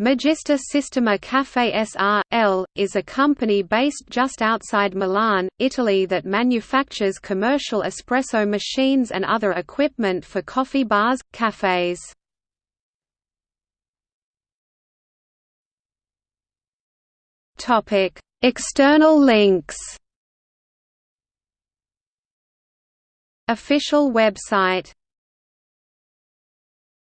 Magista Sistema Cafe S.R.L., is a company based just outside Milan, Italy that manufactures commercial espresso machines and other equipment for coffee bars, cafes. External links Official website